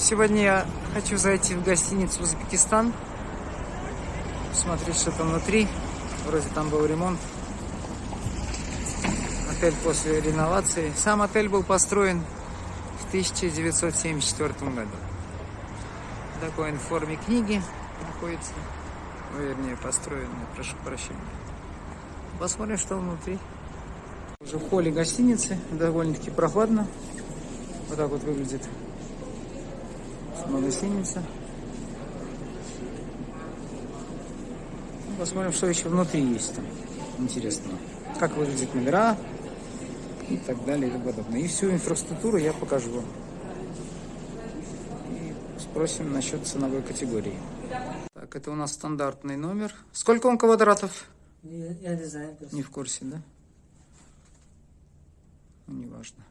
Сегодня я хочу зайти в гостиницу Узбекистан. Посмотреть, что там внутри. Вроде там был ремонт. Отель после реновации. Сам отель был построен в 1974 году. Такой в форме книги находится. Ну, вернее, построен, прошу прощения. Посмотрим, что внутри. Уже в холле гостиницы. Довольно-таки прохладно. Вот так вот выглядит сама гостиница. Ну, посмотрим, что еще внутри есть там. Интересно. Как выглядят номера и так далее и тому подобное. И всю инфраструктуру я покажу вам. И спросим насчет ценовой категории. Так, это у нас стандартный номер. Сколько он квадратов? Я, я не знаю. просто. Не в курсе, да? Ну, неважно.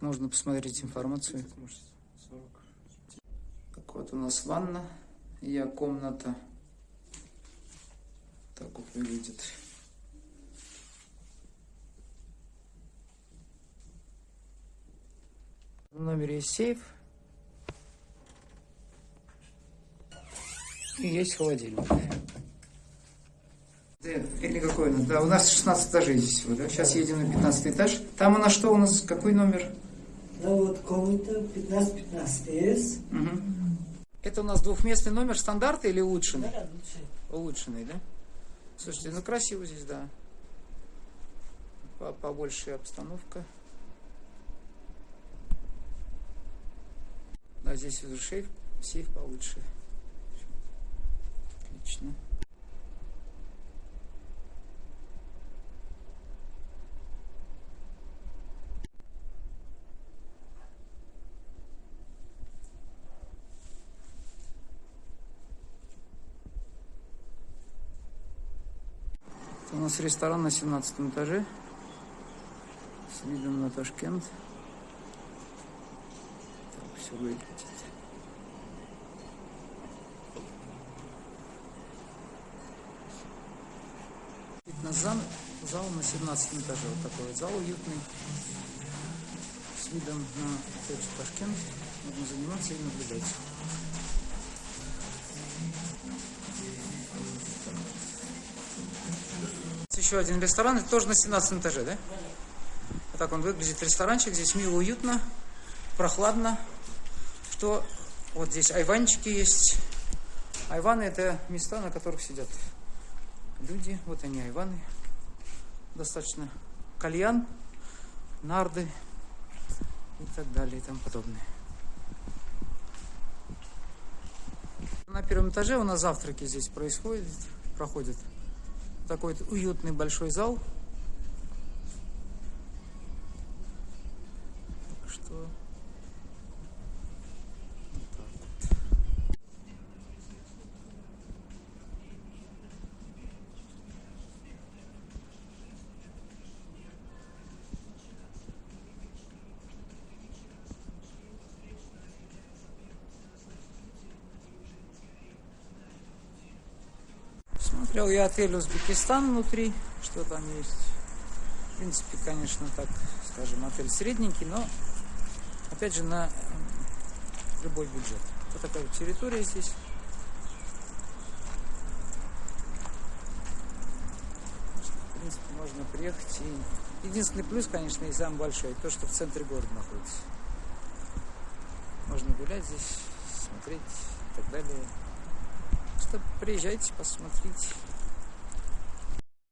Можно посмотреть информацию. Так вот у нас ванна. Я комната. Так вот выглядит. В номере есть сейф. И есть холодильник. Да, Или какой нас? Да, у нас 16 этажей здесь всего, да? Сейчас едем на 15 этаж. Там у нас что у нас? Какой номер? Ну вот комната 15-15 есть. Мгм. Это у нас двухместный номер стандарта или улучшенный? Да, лучше. Улучшенный, да? Слушайте, ну красиво здесь, да. По- Побольше обстановка. Да, здесь уже сейф, сейф получше. У нас ресторан на 17 этаже. С видом на Ташкент. Так все выглядит. На зал, на 17 этаже. Вот такой вот зал уютный. С видом на Ташкент. Можно заниматься и наблюдать. Еще один ресторан, это тоже на 17 этаже, да? Вот так он выглядит, ресторанчик. Здесь мило, уютно, прохладно. Что вот здесь айванчики есть. Айваны это места, на которых сидят люди. Вот они, айваны. Достаточно кальян, нарды и так далее и тому подобное. На первом этаже у нас завтраки здесь происходят, проходят такой уютный большой зал. Смотрел я отель Узбекистан внутри, что там есть. В принципе, конечно, так, скажем, отель средненький, но, опять же, на м, любой бюджет. Вот такая вот территория здесь. В принципе, можно приехать и... Единственный плюс, конечно, и самый большой, то, что в центре города находится. Можно гулять здесь, смотреть и так далее. Что приезжайте, посмотрите.